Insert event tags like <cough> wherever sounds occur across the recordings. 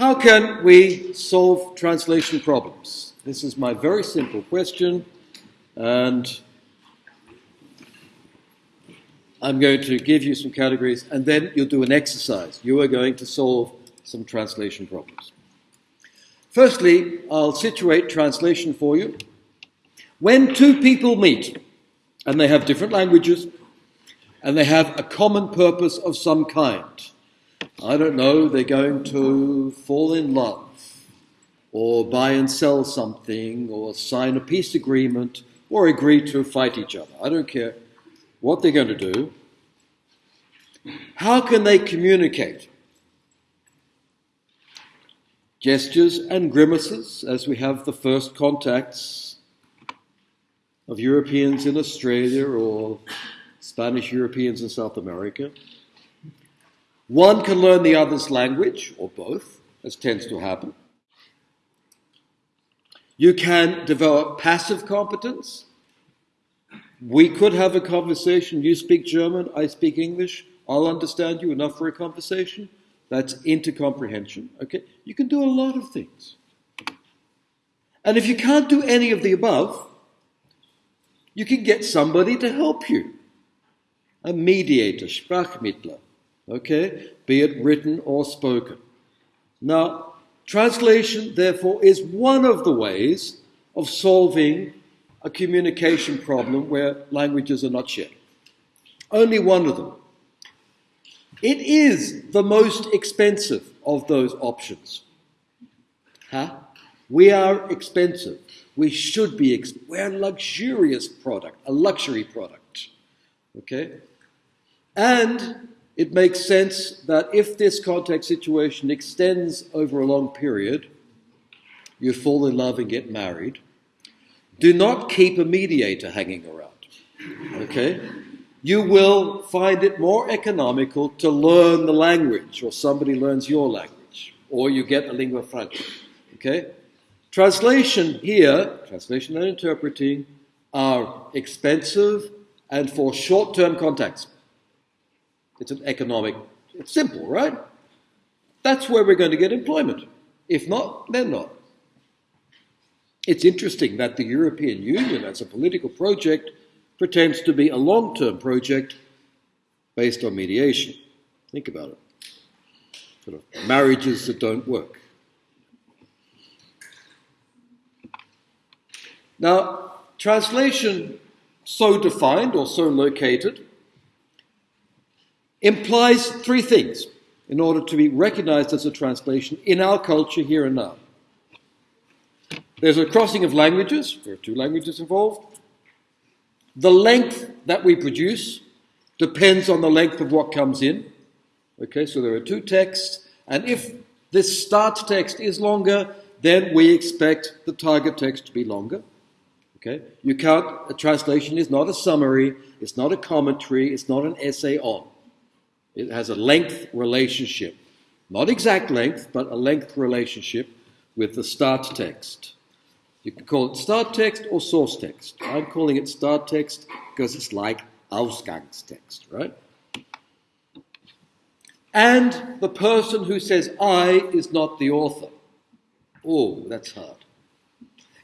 How can we solve translation problems? This is my very simple question, and I'm going to give you some categories, and then you'll do an exercise. You are going to solve some translation problems. Firstly, I'll situate translation for you. When two people meet, and they have different languages, and they have a common purpose of some kind, I don't know, they're going to fall in love, or buy and sell something, or sign a peace agreement, or agree to fight each other. I don't care what they're going to do. How can they communicate? Gestures and grimaces, as we have the first contacts of Europeans in Australia or Spanish Europeans in South America. One can learn the other's language, or both, as tends to happen. You can develop passive competence. We could have a conversation. You speak German, I speak English. I'll understand you enough for a conversation. That's intercomprehension. Okay? You can do a lot of things. And if you can't do any of the above, you can get somebody to help you. A mediator, Sprachmittler. Okay? Be it written or spoken. Now, translation, therefore, is one of the ways of solving a communication problem where languages are not shared. Only one of them. It is the most expensive of those options. Huh? We are expensive. We should be, ex- we're a luxurious product, a luxury product. Okay? And it makes sense that if this contact situation extends over a long period, you fall in love and get married, do not keep a mediator hanging around. Okay? you will find it more economical to learn the language, or somebody learns your language, or you get a lingua franca. Okay? Translation here, translation and interpreting, are expensive and for short term contacts. It's an economic, it's simple, right? That's where we're going to get employment. If not, then not. It's interesting that the European Union, as a political project, pretends to be a long term project based on mediation. Think about it. Sort of marriages that don't work. Now, translation so defined or so located implies three things in order to be recognized as a translation in our culture here and now. There's a crossing of languages, there are two languages involved. The length that we produce depends on the length of what comes in. Okay, so there are two texts, and if this start text is longer, then we expect the target text to be longer. Okay, you can't, a translation is not a summary, it's not a commentary, it's not an essay on. It has a length relationship. Not exact length, but a length relationship with the start text. You can call it start text or source text. I'm calling it start text because it's like Ausgangstext, right? And the person who says I is not the author. Oh, that's hard.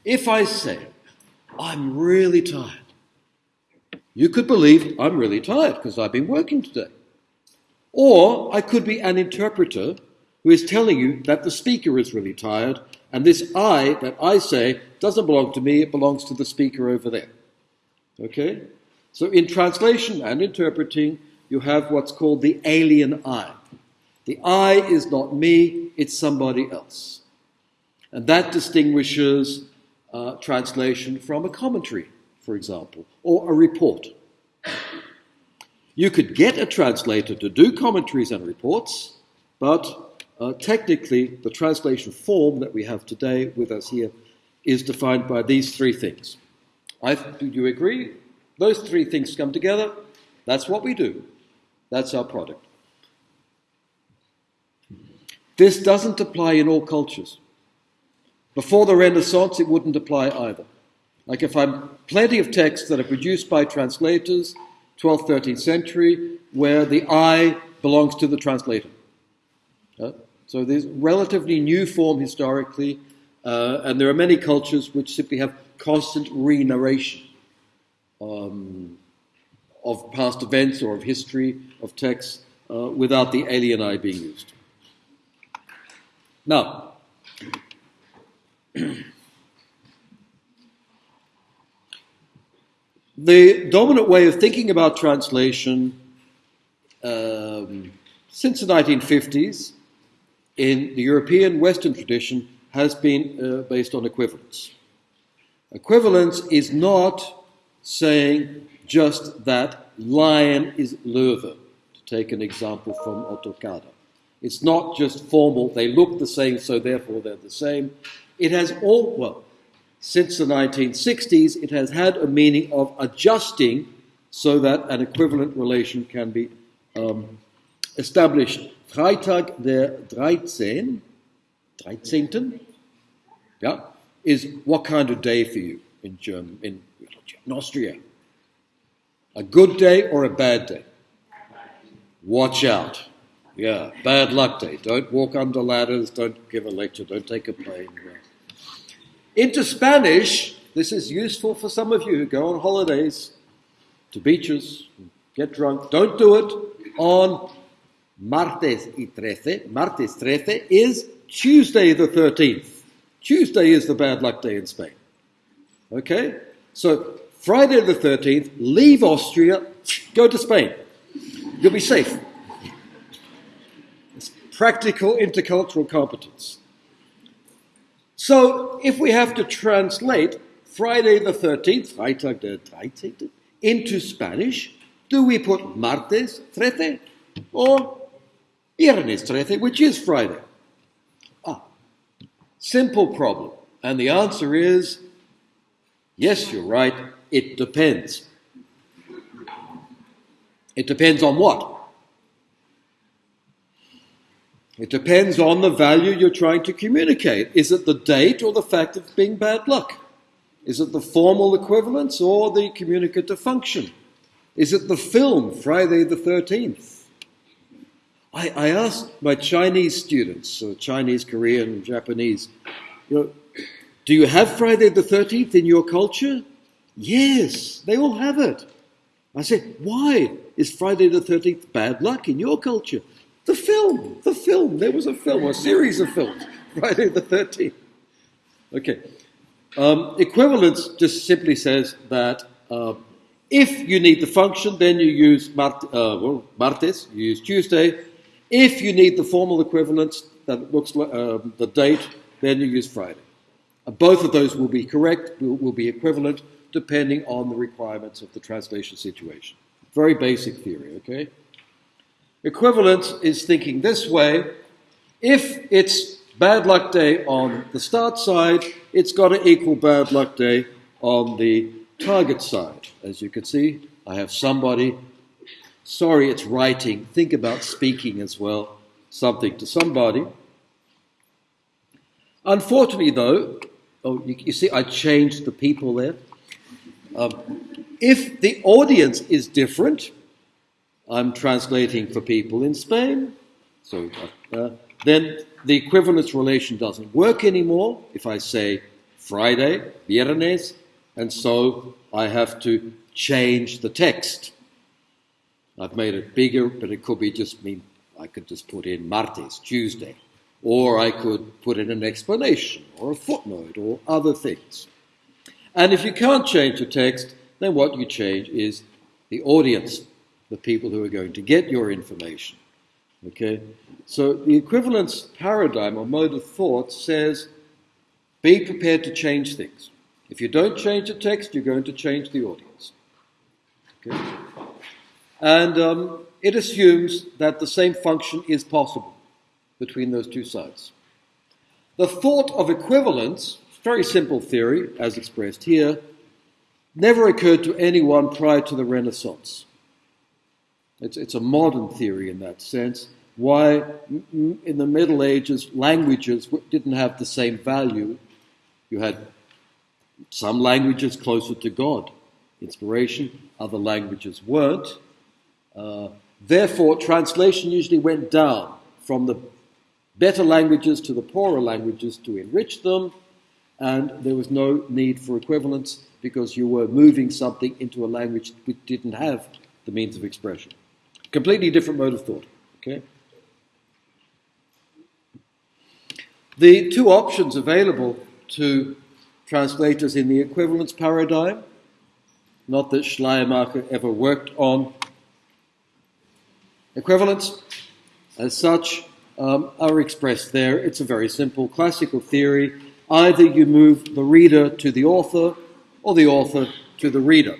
If I say, I'm really tired, you could believe I'm really tired because I've been working today. Or I could be an interpreter who is telling you that the speaker is really tired and this I that I say doesn't belong to me, it belongs to the speaker over there. Okay? So in translation and interpreting, you have what's called the alien I. The I is not me, it's somebody else. And that distinguishes uh, translation from a commentary, for example, or a report. You could get a translator to do commentaries and reports, but uh, technically, the translation form that we have today with us here is defined by these three things. I, do you agree? Those three things come together. That's what we do. That's our product. This doesn't apply in all cultures. Before the Renaissance, it wouldn't apply either. Like if I'm plenty of texts that are produced by translators, 12th, 13th century, where the I belongs to the translator. Uh, So there's relatively new form historically, uh, and there are many cultures which simply have constant re-narration um, of past events or of history, of texts, uh, without the alien I being used. Now, <clears throat> the dominant way of thinking about translation um, since the 1950s in the European Western tradition has been uh, based on equivalence. Equivalence is not saying just that lion is Löwe, to take an example from Ottokar. It's not just formal, they look the same, so therefore they're the same. It has all, well, since the 1960s, it has had a meaning of adjusting so that an equivalent relation can be um, established. Freitag der 13, 13. Yeah, is what kind of day for you in German, in, in Austria? A good day or a bad day? Watch out. Yeah, bad luck day. Don't walk under ladders, don't give a lecture, don't take a plane. Into Spanish, this is useful for some of you who go on holidays to beaches, get drunk. Don't do it on martes y trece. Martes trece is Tuesday the 13th. Tuesday is the bad luck day in Spain. Okay? So, Friday the 13th, leave Austria, go to Spain. You'll be safe It's practical intercultural competence. So, if we have to translate Friday the 13th, Freitag der 13th, into Spanish, do we put martes 13 or viernes 13, which is Friday? Ah, simple problem. And the answer is yes, you're right, it depends. It depends on what? It depends on the value you're trying to communicate. Is it the date or the fact of being bad luck? Is it the formal equivalence or the communicative function? Is it the film, Friday the 13th? I, I asked my Chinese students, so Chinese, Korean, Japanese, you know, do you have Friday the 13th in your culture? Yes, they all have it. I said, why is Friday the 13th bad luck in your culture? The film, the film. There was a film, a series of films, <laughs> Friday the 13th. Okay. Um, equivalence just simply says that uh, if you need the function, then you use mart- uh, well, martes, you use Tuesday. If you need the formal equivalence that looks like uh, the date, then you use Friday. Uh, both of those will be correct, will, will be equivalent, depending on the requirements of the translation situation. Very basic theory, okay? Equivalence is thinking this way if it's bad luck day on the start side, it's got to equal bad luck day on the target side. As you can see, I have somebody. Sorry, it's writing. Think about speaking as well. Something to somebody. Unfortunately, though, oh, you, you see, I changed the people there. Um, if the audience is different, I'm translating for people in Spain. So uh, then the equivalence relation doesn't work anymore if I say Friday, viernes, and so I have to change the text. I've made it bigger, but it could be just mean I could just put in martes, Tuesday, or I could put in an explanation or a footnote or other things. And if you can't change the text, then what you change is the audience the people who are going to get your information. Okay? So the equivalence paradigm or mode of thought says be prepared to change things. If you don't change the text, you're going to change the audience. Okay? And um, it assumes that the same function is possible between those two sides. The thought of equivalence, very simple theory, as expressed here, never occurred to anyone prior to the Renaissance. It's, it's a modern theory in that sense. Why, in the Middle Ages, languages didn't have the same value. You had some languages closer to God, inspiration, other languages weren't. Uh, therefore, translation usually went down from the better languages to the poorer languages to enrich them, and there was no need for equivalence because you were moving something into a language which didn't have the means of expression. Completely different mode of thought. Okay? The two options available to translators in the equivalence paradigm, not that Schleiermacher ever worked on equivalence as such, um, are expressed there. It's a very simple classical theory. Either you move the reader to the author or the author to the reader.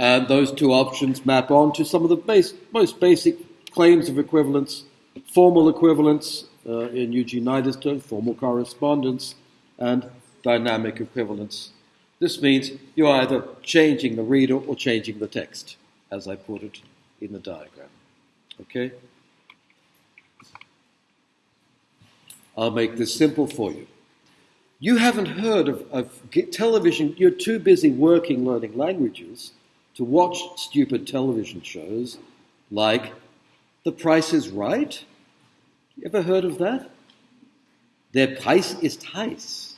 And those two options map on to some of the base, most basic claims of equivalence formal equivalence uh, in Eugene Nida's term, formal correspondence, and dynamic equivalence. This means you're either changing the reader or changing the text, as I put it in the diagram. Okay? I'll make this simple for you. You haven't heard of, of television, you're too busy working learning languages to watch stupid television shows like The Price is Right. You ever heard of that? Der Preis ist heiß.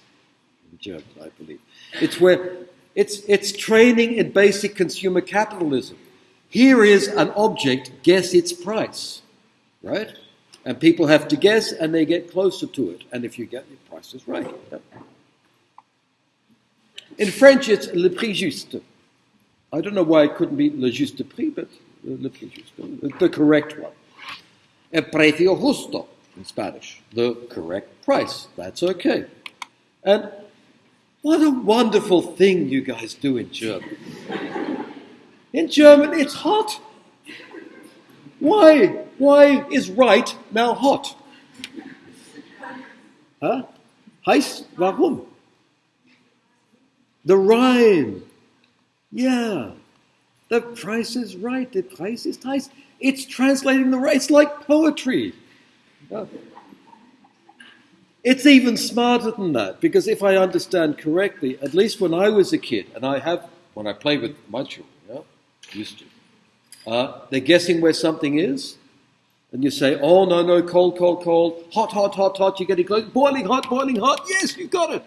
In German, I believe. It's where it's, it's training in basic consumer capitalism. Here is an object, guess its price, right? And people have to guess and they get closer to it. And if you get the price is right. In French, it's le prix juste. I don't know why it couldn't be le juste prix, but le prix juste, the correct one. El precio justo in Spanish, the correct price. That's okay. And what a wonderful thing you guys do in German. In German, it's hot. Why? Why is right now hot? Huh? Heiß, warum? The rhyme. Yeah. The price is right. The price is heiß. It's translating the. It's like poetry. It's even smarter than that because if I understand correctly, at least when I was a kid, and I have when I play with my children, yeah, used to, uh, they're guessing where something is, and you say, "Oh no, no, cold, cold, cold, hot, hot, hot, hot." You're getting close, boiling hot, boiling hot. Yes, you got it.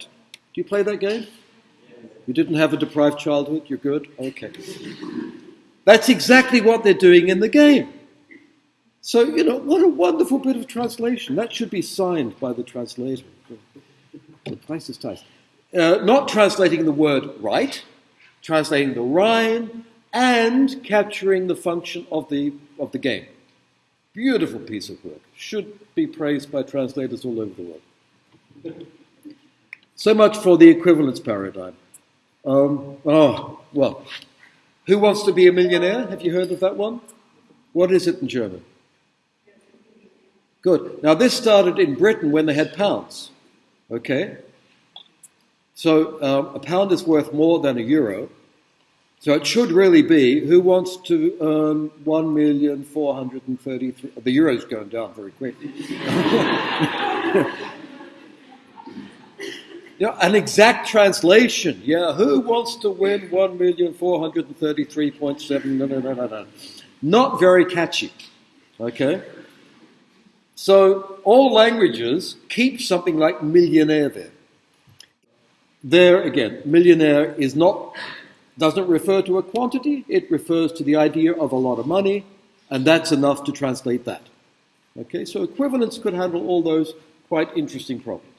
Do you play that game? You didn't have a deprived childhood. You're good. Okay. That's exactly what they're doing in the game. So, you know, what a wonderful bit of translation. That should be signed by the translator. The price is tight. Uh, not translating the word right, translating the rhyme, and capturing the function of the, of the game. Beautiful piece of work. Should be praised by translators all over the world. So much for the equivalence paradigm. Um, oh, well. Who wants to be a millionaire? Have you heard of that one? What is it in German? Good. Now, this started in Britain when they had pounds. Okay? So, um, a pound is worth more than a euro. So, it should really be who wants to earn 1,433. The euro's going down very quickly. <laughs> Yeah, an exact translation. Yeah, who wants to win 1,433.7? No, no, no, no, no. Not very catchy. Okay? So all languages keep something like millionaire there. There again, millionaire is not doesn't refer to a quantity, it refers to the idea of a lot of money, and that's enough to translate that. Okay, so equivalence could handle all those quite interesting problems.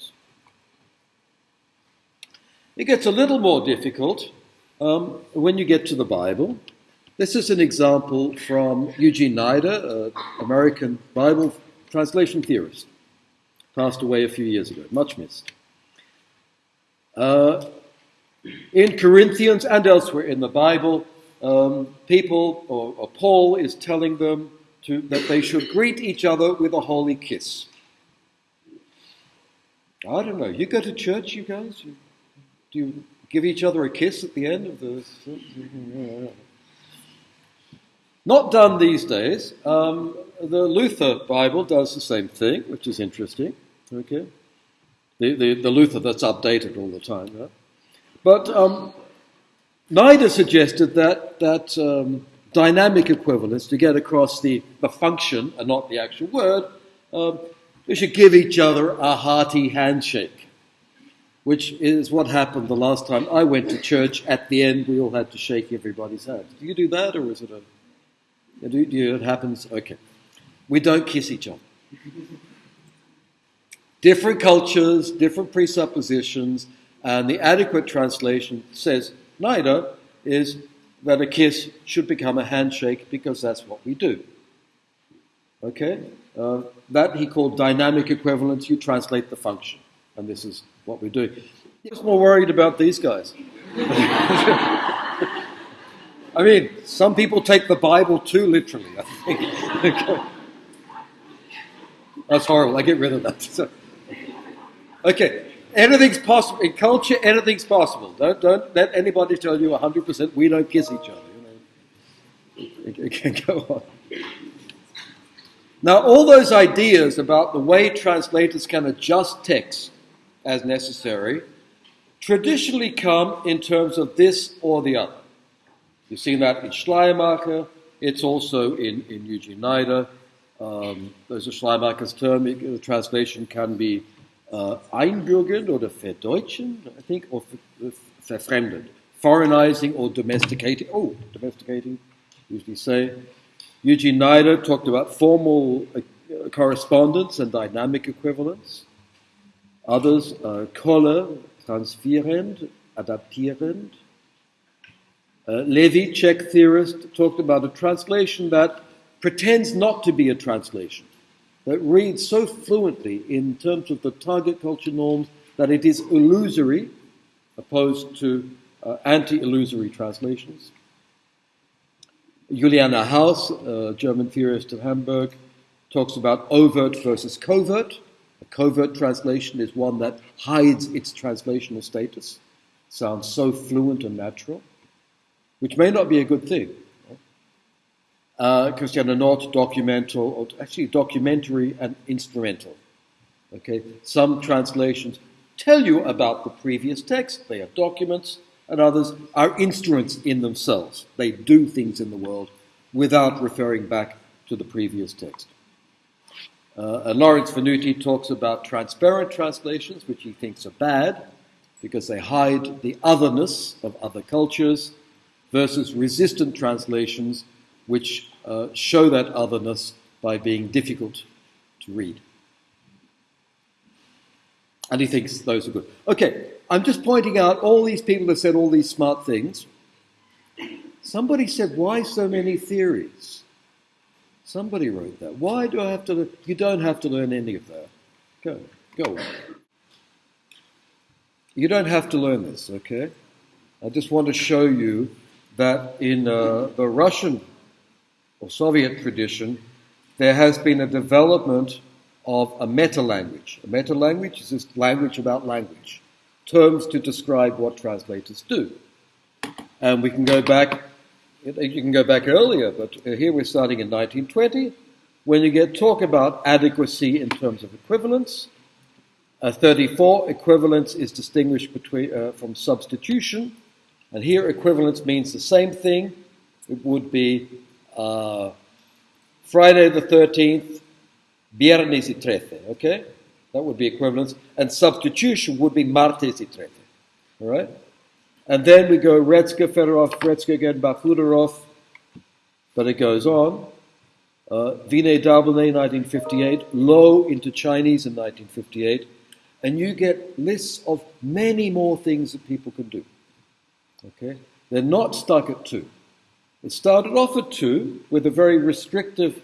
It gets a little more difficult um, when you get to the Bible. This is an example from Eugene Nida, an American Bible translation theorist, passed away a few years ago, much missed. Uh, in Corinthians and elsewhere in the Bible, um, people, or, or, Paul is telling them to, that they should greet each other with a holy kiss. I don't know. You go to church, you guys? You, do you give each other a kiss at the end of the. Not done these days. Um, the Luther Bible does the same thing, which is interesting. Okay, the, the, the Luther that's updated all the time. But um, Nida suggested that that um, dynamic equivalence to get across the, the function and not the actual word um, We should give each other a hearty handshake, which is what happened the last time I went to church. At the end, we all had to shake everybody's hand. Do you do that, or is it a. Do you, it happens? Okay. We don't kiss each other. different cultures, different presuppositions, and the adequate translation says neither is that a kiss should become a handshake because that's what we do. Okay? Uh, that he called dynamic equivalence. You translate the function. And this is what we do. Was more worried about these guys. <laughs> I mean, some people take the Bible too literally, I think. <laughs> That's horrible. I get rid of that. <laughs> okay. Anything's possible. In culture, anything's possible. Don't, don't let anybody tell you 100% we don't kiss each other. You know. It, go on. Now, all those ideas about the way translators can adjust text as necessary traditionally come in terms of this or the other. You've seen that in Schleiermacher, it's also in, in Eugene Nida. Um, there's a Schleiermacher's term, the translation can be uh, einbürgern oder verdeutschen, I think, or verfremden, foreignizing or domesticating. Oh, domesticating, usually say. Eugene Nida talked about formal uh, correspondence and dynamic equivalence. Others, uh, Koller, transferend, adaptierend. Uh, Levy, Czech theorist, talked about a translation that pretends not to be a translation, that reads so fluently in terms of the target culture norms that it is illusory, opposed to uh, anti illusory translations. Juliane House, a German theorist of Hamburg, talks about overt versus covert. A covert translation is one that hides its translational status, sounds so fluent and natural, which may not be a good thing. Uh, Christiane Nord, documental, or actually documentary and instrumental. Okay, some translations tell you about the previous text, they are documents, and others are instruments in themselves. They do things in the world without referring back to the previous text. Uh, Lawrence Venuti talks about transparent translations, which he thinks are bad because they hide the otherness of other cultures, versus resistant translations, which uh, show that otherness by being difficult to read. And he thinks those are good. Okay, I'm just pointing out all these people have said all these smart things. Somebody said, Why so many theories? Somebody wrote that. Why do I have to? You don't have to learn any of that. Go, go. You don't have to learn this, okay? I just want to show you that in uh, the Russian or Soviet tradition, there has been a development of a meta language. A meta language is just language about language terms to describe what translators do. And we can go back, you can go back earlier, but here we're starting in 1920, when you get talk about adequacy in terms of equivalence. Uh, 34, equivalence is distinguished between, uh, from substitution. And here equivalence means the same thing. It would be uh, Friday the 13th, Viernes y trece, okay? That would be equivalence. And substitution would be martes y trece. All right? And then we go Retsker, Fedorov, Retsker again, Barkhudarov. But it goes on. Uh, Darbelnet, 1958. Loh into Chinese in 1958. And you get lists of many more things that people can do. Okay? They're not stuck at two. It started off at two with a very restrictive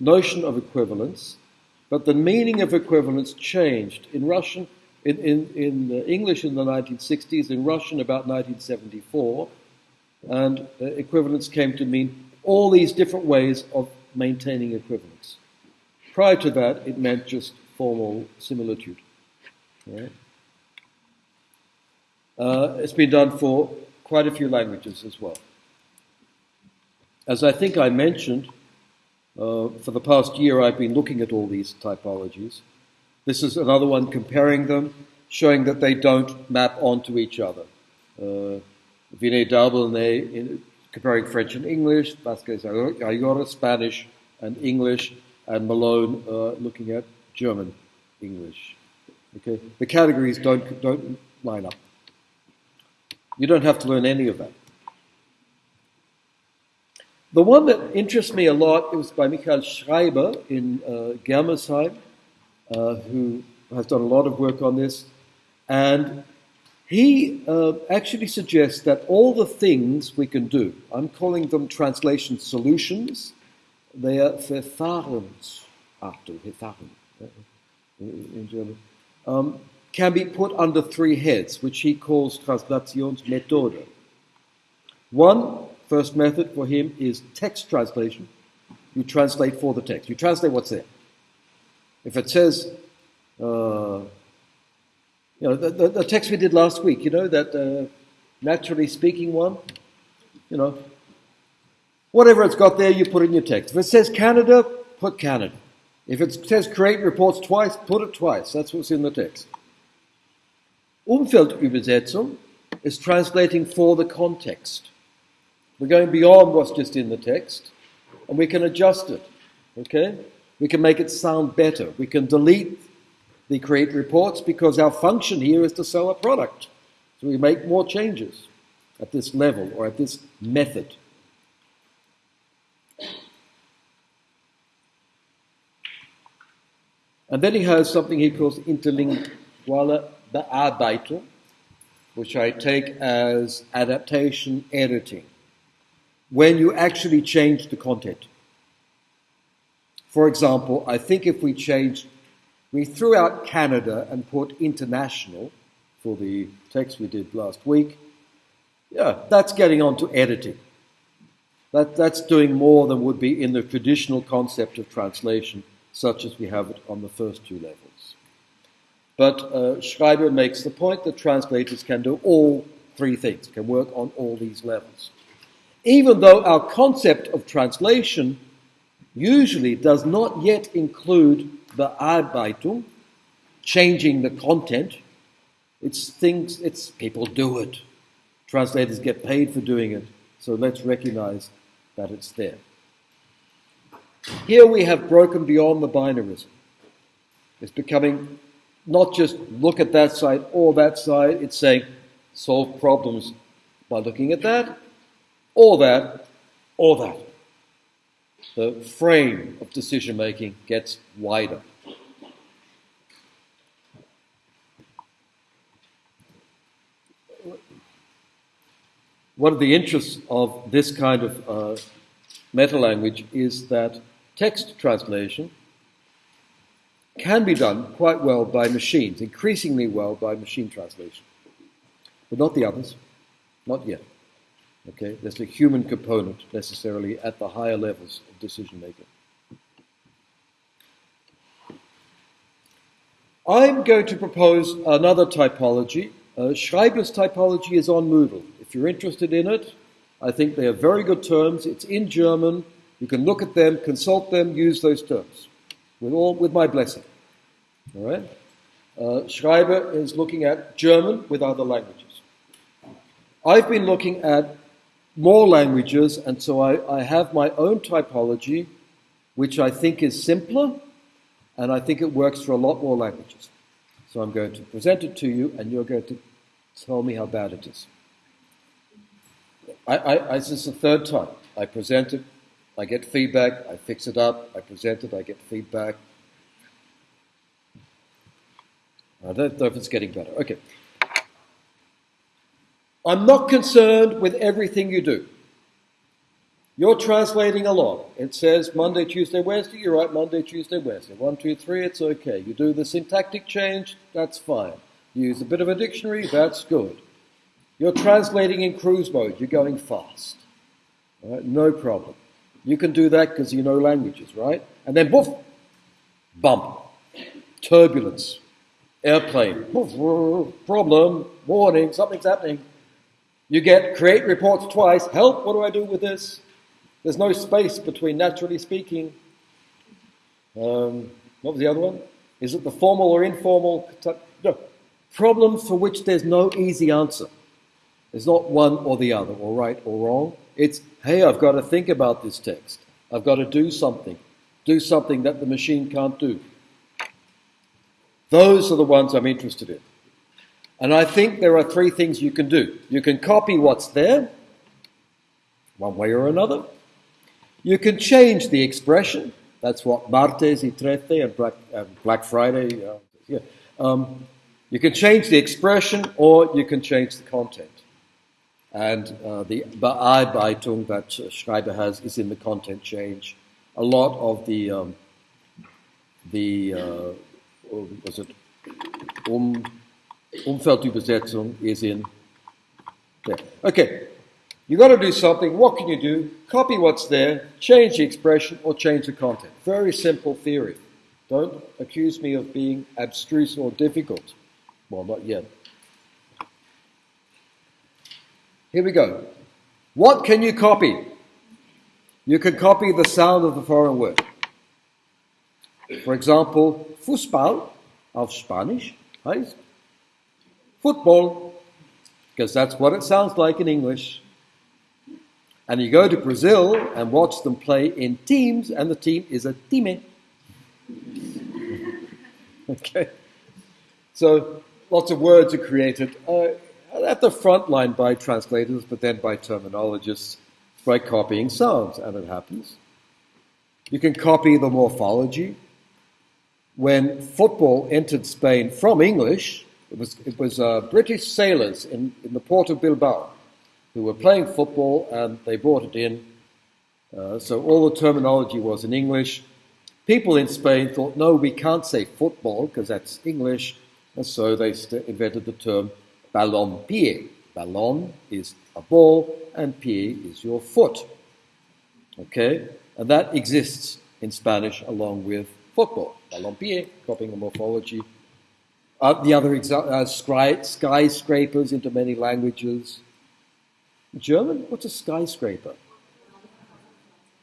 notion of equivalence but the meaning of equivalence changed. In Russian, in, in, in English in the 1960s, in Russian about 1974, and uh, equivalence came to mean all these different ways of maintaining equivalence. Prior to that, it meant just formal similitude. Right? Uh, it's been done for quite a few languages as well. As I think I mentioned, uh, for the past year, I've been looking at all these typologies. This is another one comparing them, showing that they don't map onto each other. Uh, Vinay Darbelnet comparing French and English, Vasquez Ayora Spanish and English, and Malone uh, looking at German English. Okay? The categories don't, don't line up. You don't have to learn any of that. The one that interests me a lot is by Michael Schreiber in uh, Germersheim, who has done a lot of work on this. And he uh, actually suggests that all the things we can do, I'm calling them translation solutions, they are Verfahrensarten, Verfahren uh, in German, um, can be put under three heads, which he calls Translationsmethode. One first method for him is text translation. You translate for the text. You translate what's there. If it says uh, you know, the, the, the, text we did last week, you know, that uh, naturally speaking one, you know, whatever it's got there, you put in your text. If it says Canada, put Canada. If it says create reports twice, put it twice. That's what's in the text. Umfeldübersetzung is translating for the context. We're going beyond what's just in the text, and we can adjust it. Okay? We can make it sound better. We can delete the create reports because our function here is to sell a product. So we make more changes at this level or at this method. And then he has something he calls interlinguale Bearbeitung, which I take as adaptation editing, when you actually change the content. For example, I think if we changed we threw out Canada and put international for the text we did last week. Yeah, that's getting on to editing. That, that's doing more than would be in the traditional concept of translation, such as we have it on the first two levels. But uh, Schreiber makes the point that translators can do all three things, can work on all these levels. Even though our concept of translation usually does not yet include Bearbeitung, changing the content. It's things, it's people do it. Translators get paid for doing it, so let's recognize that it's there. Here we have broken beyond the binarism. It's becoming not just look at that side or that side, it's saying solve problems by looking at that, or that, or that the frame of decision making gets wider. One of the interests of this kind of uh, meta language is that text translation can be done quite well by machines, increasingly well by machine translation, but not the others, not yet. Okay, there's a human component necessarily at the higher levels of decision making. I'm going to propose another typology. Uh, Schreiber's typology is on Moodle. If you're interested in it, I think they are very good terms. It's in German. You can look at them, consult them, use those terms with all with my blessing. All right. Uh, Schreiber is looking at German with other languages. I've been looking at more languages, and so I, I have my own typology, which I think is simpler, and I think it works for a lot more languages. So I'm going to present it to you, and you're going to tell me how bad it is. I, I, this is the third time. I present it, I get feedback, I fix it up, I present it, I get feedback. I don't know if it's getting better. Okay. I'm not concerned with everything you do. You're translating along. It says Monday, Tuesday, Wednesday. You write Monday, Tuesday, Wednesday. One, two, three, it's okay. You do the syntactic change, that's fine. You use a bit of a dictionary, that's good. You're translating in cruise mode, you're going fast. No problem. You can do that because you know languages, right? And then, boof, bump, turbulence, airplane, boof, problem, warning, something's happening. You get create reports twice. Help, what do I do with this? There's no space between naturally speaking. Um, what was the other one? Is it the formal or informal? No. Problems for which there's no easy answer. There's not one or the other, or right or wrong. It's, hey, I've got to think about this text. I've got to do something. Do something that the machine can't do. Those are the ones I'm interested in. And I think there are three things you can do. You can copy what's there, one way or another. You can change the expression. That's what martes y trece and Black, Black Friday. Uh, yeah. Um, you can change the expression or you can change the content. And uh, the Bearbeitung that Schreiber has is in the content change. A lot of the um, the uh, was it um, Umfeldübersetzung is in there. Okay, you got to do something. What can you do? Copy what's there, change the expression, or change the content. Very simple theory. Don't accuse me of being abstruse or difficult. Well, not yet. Here we go. What can you copy? You can copy the sound of the foreign word. For example, Fußball auf Spanish heißt football, because that's what it sounds like in English. And you go to Brazil and watch them play in teams, and the team is a time. <laughs> okay. So lots of words are created uh, at the front line by translators, but then by terminologists by copying sounds, and it happens. You can copy the morphology. When football entered Spain from English, it was, it was uh, British sailors in, in the port of Bilbao who were playing football and they brought it in. Uh, so all the terminology was in English. People in Spain thought, no, we can't say football because that's English. And so they invented the term ballon pied. Ballon is a ball and pied is your foot. Okay? And that exists in Spanish along with football. Balompié, copying the morphology. Uh, the other uh, sky- skyscrapers into many languages. German? What's a skyscraper?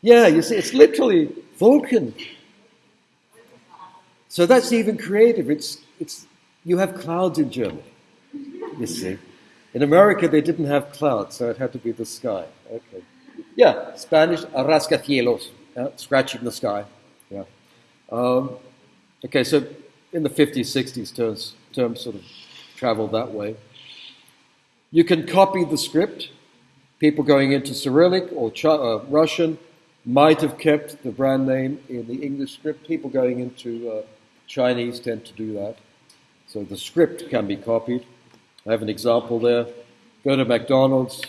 Yeah, you see, it's literally Wolken. So that's even creative. It's, it's, you have clouds in Germany, you see. In America, they didn't have clouds, so it had to be the sky. Okay. Yeah, Spanish, rascacielos, uh, scratching the sky. Yeah. Um, okay, so in the 50s, 60s, terms, terms sort of traveled that way. You can copy the script People going into Cyrillic or Ch- uh, Russian might have kept the brand name in the English script. People going into uh, Chinese tend to do that. So the script can be copied. I have an example there. Go to McDonald's.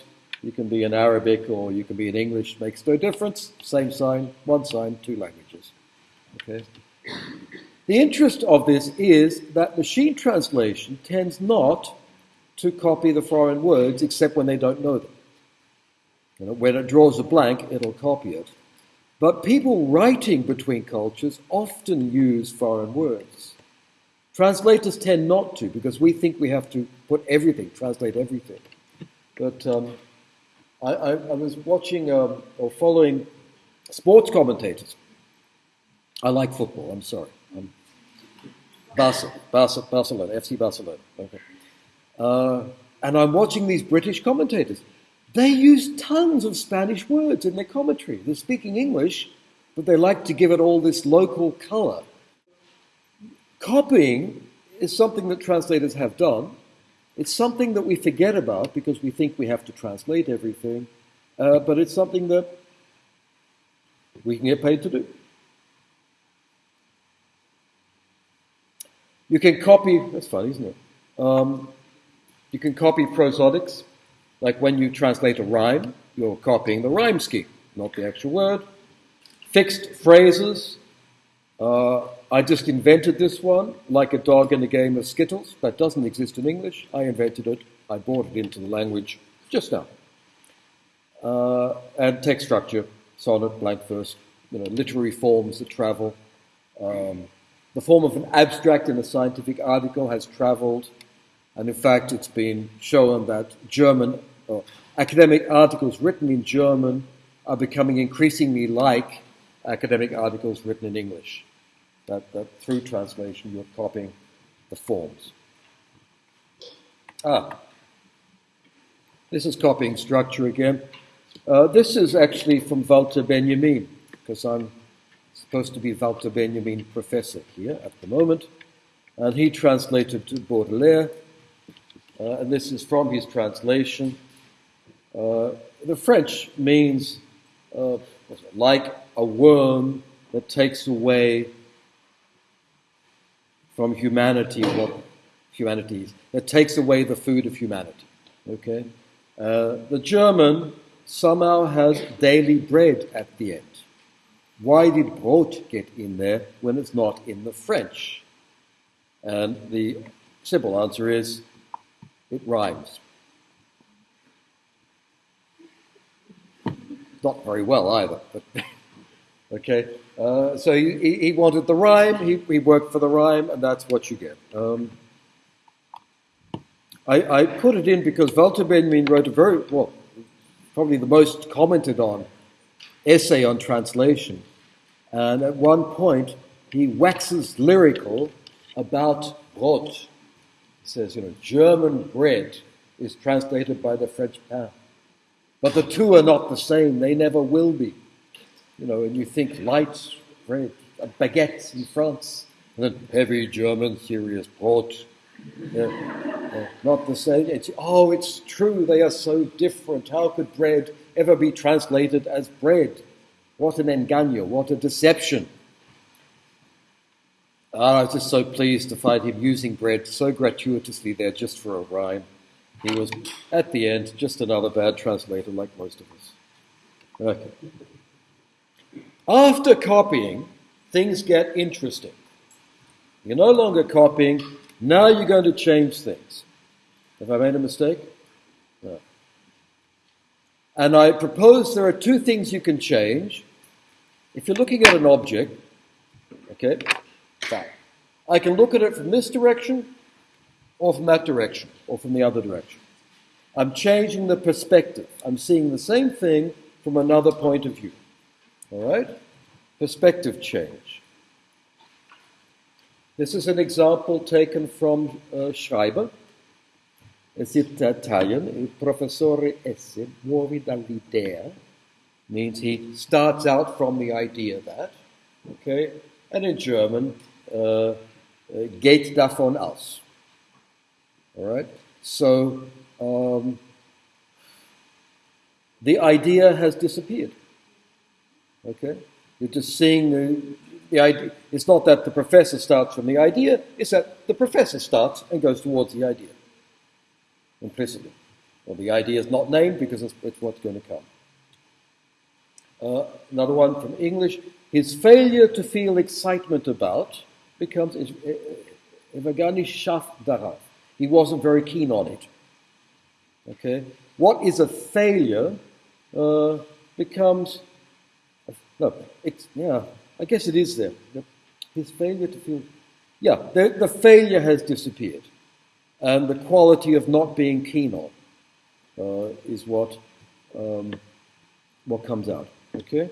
You can be in Arabic or you can be in English. Makes no difference. Same sign, one sign, two languages. Okay. The interest of this is that machine translation tends not to copy the foreign words except when they don't know them. You know, when it draws a blank, it'll copy it. But people writing between cultures often use foreign words. Translators tend not to because we think we have to put everything, translate everything. But um, I, I, I, was watching um, or following sports commentators. I like football, I'm sorry. Barca, Barcelona, FC Barcelona. Okay. Uh, and I'm watching these British commentators. They use tons of Spanish words in their commentary. They're speaking English, but they like to give it all this local color. Copying is something that translators have done. It's something that we forget about because we think we have to translate everything, uh, but it's something that we can get paid to do. You can copy, that's funny, isn't it? Um, you can copy prosodics. Like when you translate a rhyme, you're copying the rhyme scheme, not the actual word. Fixed phrases. Uh, I just invented this one, like a dog in a game of Skittles. That doesn't exist in English. I invented it. I brought it into the language just now. Uh, and text structure, sonnet, blank verse, you know, literary forms that travel. Um, the form of an abstract in a scientific article has traveled, and in fact, it's been shown that German or academic articles written in German are becoming increasingly like academic articles written in English. That, that through translation you're copying the forms. Ah, this is copying structure again. Uh, this is actually from Walter Benjamin, because I'm supposed to be Walter Benjamin professor here at the moment. and he translated to Baudelaire, uh, and this is from his translation. Uh, the French means uh, like a worm that takes away from humanity what humanity is, that takes away the food of humanity. Okay? Uh, the German somehow has daily bread at the end. Why did Brot get in there when it's not in the French? And the simple answer is it rhymes. Not very well either, but <laughs> okay. Uh, so he, he, wanted the rhyme, he, he, worked for the rhyme, and that's what you get. Um, I, I, put it in because Walter Benjamin wrote a very, well, probably the most commented on essay on translation. And at one point, he waxes lyrical about Brot. He says, you know, German bread is translated by the French pain. But the two are not the same, they never will be. You know, and you think light bread, uh, baguettes in France, and then heavy German, serious Brot. Yeah, not the same. It's, oh, it's true, they are so different. How could bread ever be translated as bread? What an engaño, what a deception. Oh, I was just so pleased to find him using bread so gratuitously there just for a rhyme. He was, at the end, just another bad translator like most of us. Okay. After copying, things get interesting. You're no longer copying, now you're going to change things. Have I made a mistake? No. And I propose there are two things you can change. If you're looking at an object, okay, fine. I can look at it from this direction or from that direction or from the other direction. I'm changing the perspective. I'm seeing the same thing from another point of view. All right? Perspective change. This is an example taken from uh, Schreiber. It's Italian. Il professore esse muovi dall'idea means he starts out from the idea that, okay? And in German, uh, uh, geht davon aus. All right? So um, the idea has disappeared. Okay? You're just seeing the, the idea. It's not that the professor starts from the idea, it's that the professor starts and goes towards the idea implicitly. Well, the idea is not named because it's, it's what's going to come. Uh, another one from English. His failure to feel excitement about becomes Evagani Shaf Darav. He wasn't very keen on it. Okay? What is a failure uh, becomes. No, it's, yeah, I guess it is there. His failure to feel. Yeah, the, the failure has disappeared. And the quality of not being keen on uh, is what, um, what comes out. Okay?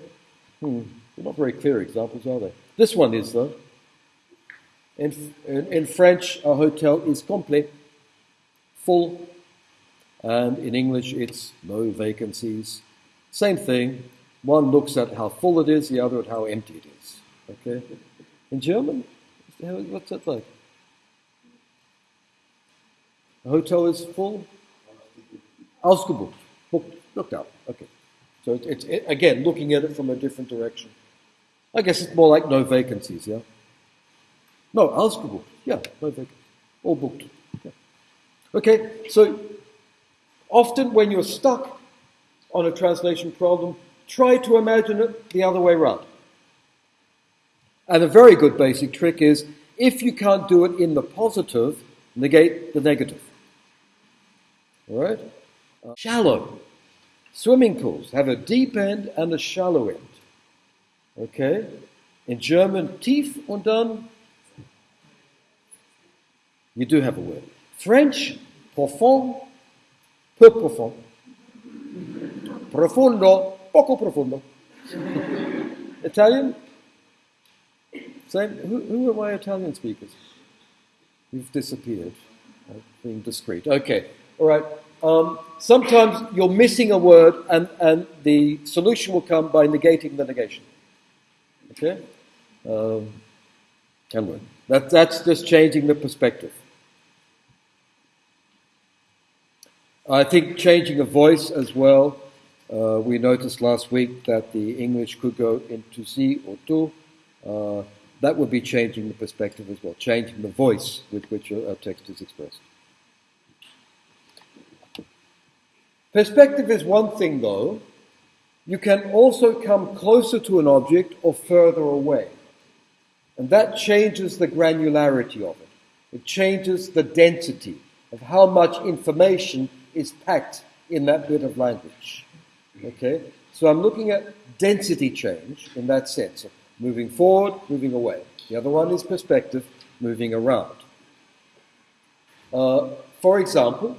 Hmm. They're not very clear examples, are they? This one is, though. In, in, in French, a hotel is complet, full, and in English, it's no vacancies. Same thing. One looks at how full it is, the other at how empty it is. Okay? In German, what's that like? A hotel is full? Ausgebucht. Booked. Looked out. Okay. So it's, it, again looking at it from a different direction. I guess it's more like no vacancies, yeah? No, ausgebucht. Yeah, no vacancies. All booked. Yeah. Okay, so often when you're stuck on a translation problem, try to imagine it the other way around. And a very good basic trick is if you can't do it in the positive, negate the negative. All right? Uh, shallow. Swimming pools have a deep end and a shallow end. Okay? In German, tief und dann. You do have a word. French, profond, peu profond. Profondo, poco profondo. <laughs> Italian? Same. Who, who are my Italian speakers? You've disappeared. Being discreet. Okay. All right. Um, sometimes you're missing a word, and, and the solution will come by negating the negation. Okay? Um, work. That, that's just changing the perspective. I think changing a voice as well. Uh, we noticed last week that the English could go into si or tu. Uh, that would be changing the perspective as well, changing the voice with which a, a text is expressed. Perspective is one thing, though. You can also come closer to an object or further away. And that changes the granularity of it. It changes the density of how much information is packed in that bit of language. Okay? So I'm looking at density change in that sense of moving forward, moving away. The other one is perspective, moving around. Uh, for example,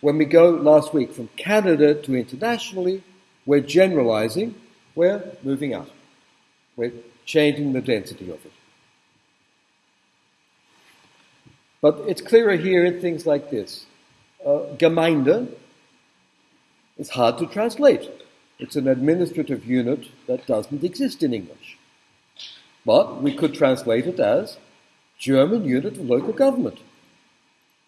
when we go last week from Canada to internationally, we're generalizing, we're moving up. We're changing the density of it. But it's clearer here in things like this. Uh, Gemeinde is hard to translate. It's an administrative unit that doesn't exist in English. But we could translate it as German unit of local government.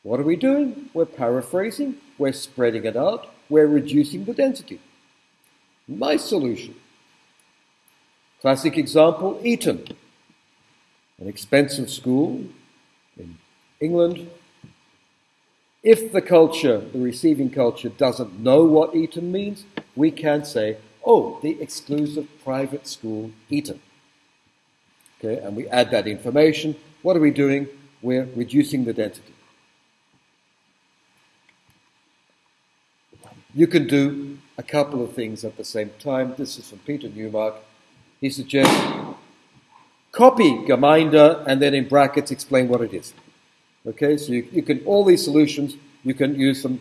What are we doing? We're paraphrasing, we're spreading it out, we're reducing the density. Nice solution. Classic example Eton, an expensive school in England. If the culture, the receiving culture, doesn't know what Eton means, we can say, oh, the exclusive private school Eton. Okay, and we add that information. What are we doing? We're reducing the density. You can do a couple of things at the same time. This is from Peter Newmark. He suggests copy Gemeinde and then in brackets explain what it is. Okay, so you, you can, all these solutions, you can use them,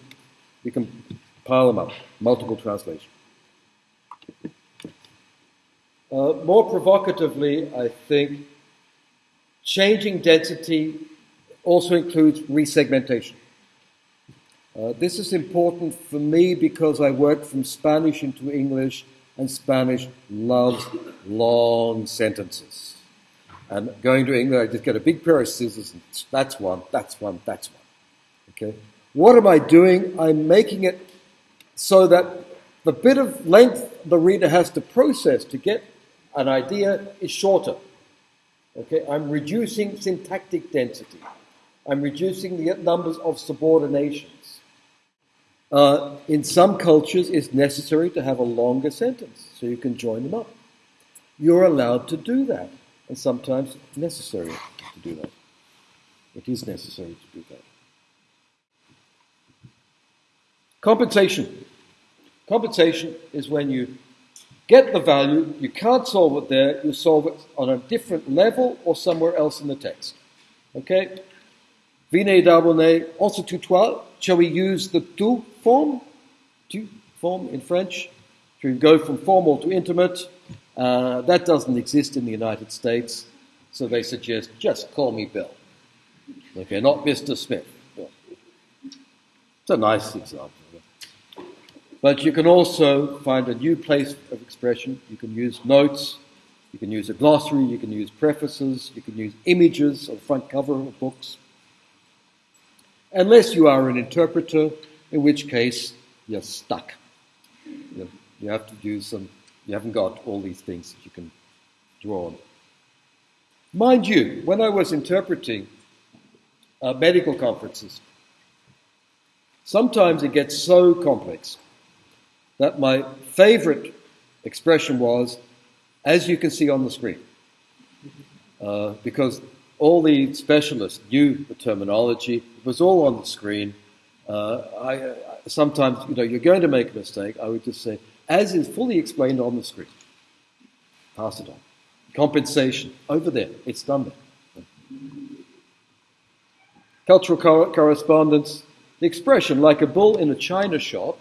you can pile them up, multiple translation. Uh, more provocatively, I think, changing density also includes resegmentation. Uh, this is important for me because I work from Spanish into English, and Spanish loves long sentences. And going to England, I just get a big pair of scissors, and that's one, that's one, that's one. Okay? What am I doing? I'm making it so that the bit of length the reader has to process to get an idea is shorter. Okay? I'm reducing syntactic density. I'm reducing the numbers of subordination. Uh, in some cultures, it's necessary to have a longer sentence so you can join them up. You're allowed to do that, and sometimes necessary to do that. It is necessary to do that. Compensation. Compensation is when you get the value, you can't solve it there, you solve it on a different level or somewhere else in the text. Okay? Vine d'abonner, also tutoir. Shall we use the tu form? Form in French. To go from formal to intimate. Uh, that doesn't exist in the United States, so they suggest just call me Bill. Okay, not Mr. Smith. It's a nice example. But you can also find a new place of expression. You can use notes, you can use a glossary, you can use prefaces, you can use images of front cover of books unless you are an interpreter, in which case you're stuck. You, you have to use some, you haven't got all these things that you can draw on. Mind you, when I was interpreting uh, medical conferences, sometimes it gets so complex that my favorite expression was, as you can see on the screen. Uh, because all the specialists knew the terminology. It was all on the screen. Uh, I, sometimes, you know, you're going to make a mistake. I would just say, as is fully explained on the screen. Pass it on. Compensation over there. It's done there. Cultural co- correspondence. The expression, like a bull in a china shop.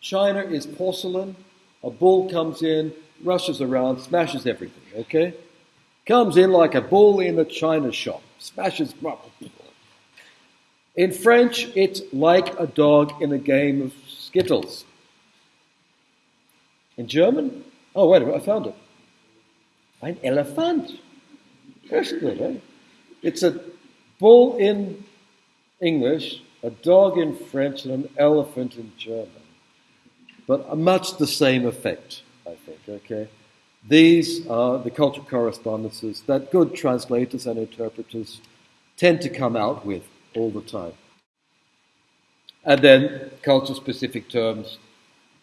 China is porcelain. A bull comes in, rushes around, smashes everything. Okay. Comes in like a bull in a china shop, smashes. In French, it's like a dog in a game of skittles. In German, oh, wait a minute, I found it. Ein Elefant. That's good, eh? It's a bull in English, a dog in French, and an elephant in German. But much the same effect, I think, okay? These are the cultural correspondences that good translators and interpreters tend to come out with all the time. And then culture specific terms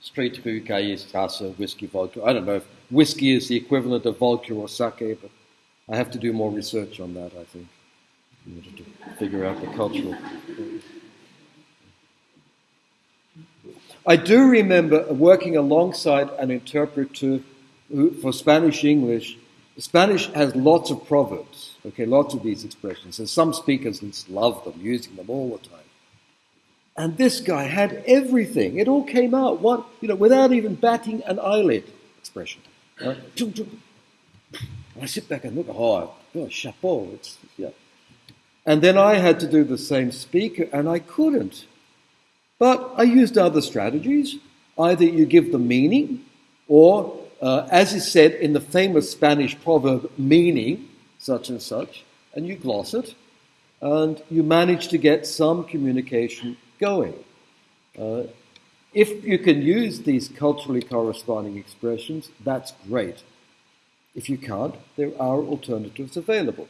street Strasse, whiskey, vodka. I don't know if whiskey is the equivalent of vodka or sake, but I have to do more research on that, I think, in order to figure out the cultural. I do remember working alongside an interpreter for Spanish English. Spanish has lots of proverbs, okay, lots of these expressions, and some speakers love them, using them all the time. And this guy had everything. It all came out, one, you know, without even batting an eyelid. Expression. Uh, I sit back and look, oh, oh chapeau. It's, yeah. And then I had to do the same speaker, and I couldn't. But I used other strategies. Either you give the meaning, or, uh, as is said in the famous Spanish proverb, meaning such and such, and you gloss it, and you manage to get some communication going. Uh, if you can use these culturally corresponding expressions, that's great. If you can't, there are alternatives available.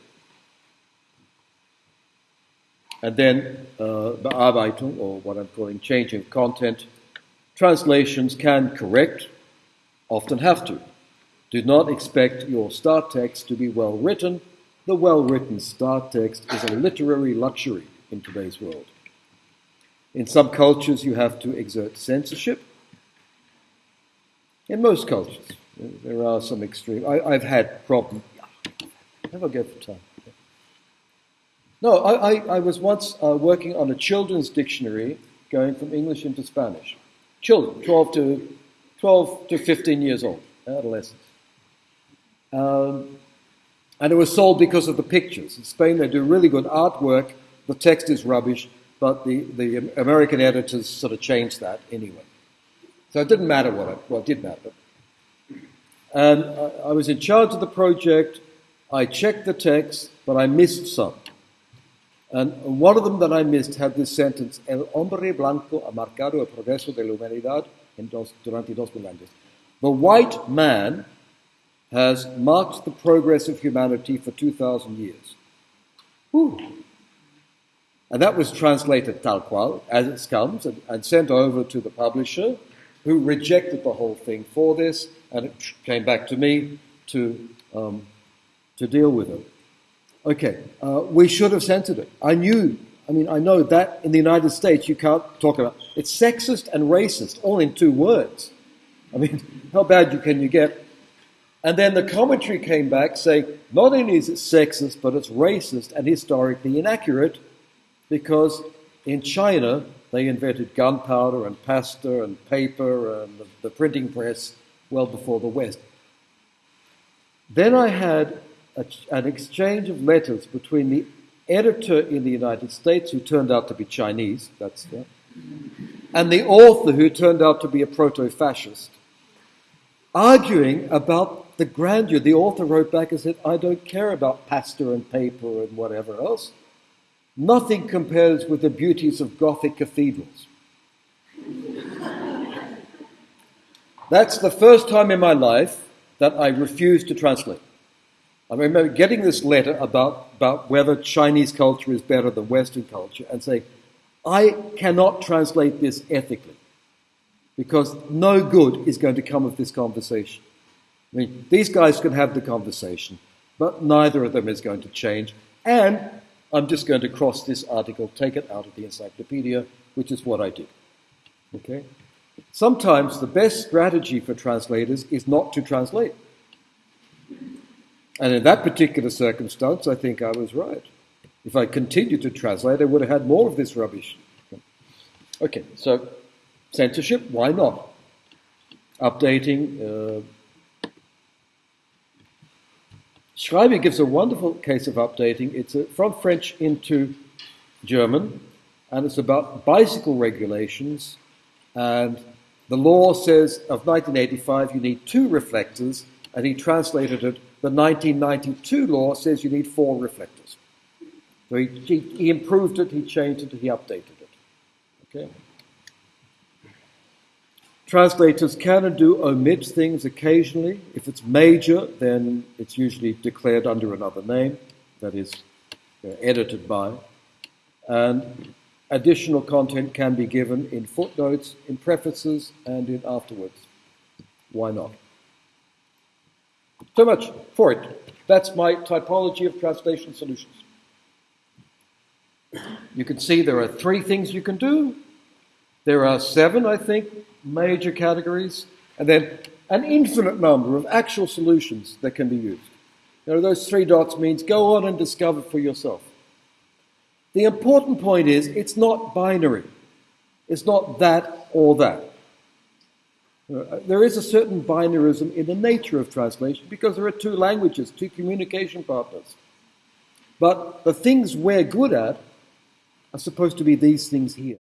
And then uh, Bearbeitung, or what I'm calling changing content, translations can correct, often have to. Do not expect your start text to be well written. The well written start text is a literary luxury in today's world. In some cultures, you have to exert censorship. In most cultures, there are some extreme. I, have had problems. I go for time? No, I, I, I was once uh, working on a children's dictionary going from English into Spanish. Children, 12 to, 12 to 15 years old, adolescents. Um, and it was sold because of the pictures. In Spain, they do really good artwork. The text is rubbish, but the, the American editors sort of changed that anyway. So it didn't matter what it, well, it did matter. And I, I was in charge of the project. I checked the text, but I missed some. And one of them that I missed had this sentence, El hombre blanco ha marcado el progreso de la humanidad en dos, durante dos mil años. The white man has marked the progress of humanity for 2,000 years. Whew. And that was translated tal qual, as it comes, and, and, sent over to the publisher, who rejected the whole thing for this, and it came back to me to, um, to deal with it. Okay, uh, we should have censored it. I knew, I mean, I know that in the United States you can't talk about It's sexist and racist, all in two words. I mean, <laughs> how bad can you get? And then the commentary came back saying not only is it sexist, but it's racist and historically inaccurate because in China they invented gunpowder and pasta and paper and the, printing press well before the West. Then I had a, an exchange of letters between the editor in the United States, who turned out to be Chinese, that's yeah, and the author, who turned out to be a proto fascist, arguing about the grandeur. The author wrote back and said, I don't care about pasta and paper and whatever else. Nothing compares with the beauties of Gothic cathedrals. <laughs> That's the first time in my life that I refused to translate. I remember getting this letter about, about whether Chinese culture is better than Western culture and saying, I cannot translate this ethically because no good is going to come of this conversation. I mean, these guys can have the conversation, but neither of them is going to change. And I'm just going to cross this article, take it out of the encyclopedia, which is what I did. Okay? Sometimes the best strategy for translators is not to translate. And in that particular circumstance, I think I was right. If I continued to translate, I would have had more of this rubbish. Okay, so censorship, why not? Updating. Uh, Schreiber gives a wonderful case of updating. It's a, from French into German, and it's about bicycle regulations. And the law says of 1985 you need two reflectors, and he translated it the 1992 law says you need four reflectors. So he, he, he improved it, he changed it, he updated it. Okay? Translators can and do omit things occasionally. If it's major, then it's usually declared under another name, that is, uh, edited by. And additional content can be given in footnotes, in prefaces, and in afterwards. Why not? So much for it. That's my typology of translation solutions. You can see there are three things you can do. There are seven, I think, major categories, and then an infinite number of actual solutions that can be used. You know, those three dots means go on and discover for yourself. The important point is it's not binary. It's not that or that. Uh, there is a certain binarism in the nature of translation because there are two languages, two communication partners. But the things we're good at are supposed to be these things here.